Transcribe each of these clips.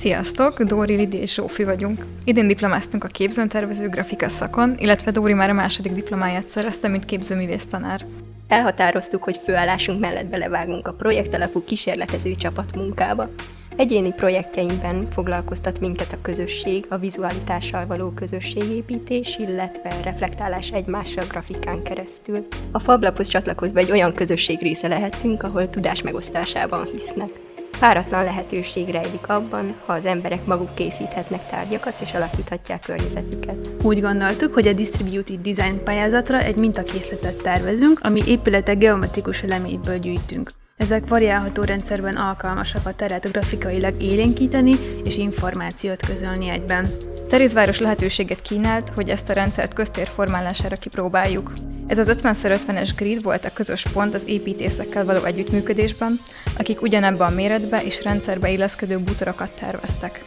Sziasztok! Dóri, Lidi és Zsófi vagyunk. Idén diplomáztunk a képzőntervező grafika szakon, illetve Dóri már a második diplomáját szerezte, mint képzőművész tanár. Elhatároztuk, hogy főállásunk mellett belevágunk a projektalapú kísérletező csapatmunkába. Egyéni projektjeinkben foglalkoztat minket a közösség, a vizualitással való közösségépítés, illetve reflektálás egymásra grafikán keresztül. A Fablaphoz csatlakozva egy olyan közösség része lehetünk, ahol tudás megosztásában hisznek. Páratlan lehetőség rejlik abban, ha az emberek maguk készíthetnek tárgyakat és alakíthatják környezetüket. Úgy gondoltuk, hogy a Distributed Design pályázatra egy mintakészletet tervezünk, ami épületek geometrikus elemeitből gyűjtünk. Ezek variálható rendszerben alkalmasak a teret grafikailag élénkíteni és információt közölni egyben. Terézváros lehetőséget kínált, hogy ezt a rendszert köztér formálására kipróbáljuk. Ez az 50x50-es grid volt a közös pont az építészekkel való együttműködésben, akik ugyanebben a méretbe és rendszerbe illeszkedő bútorokat terveztek.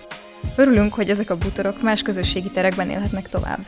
Örülünk, hogy ezek a bútorok más közösségi terekben élhetnek tovább.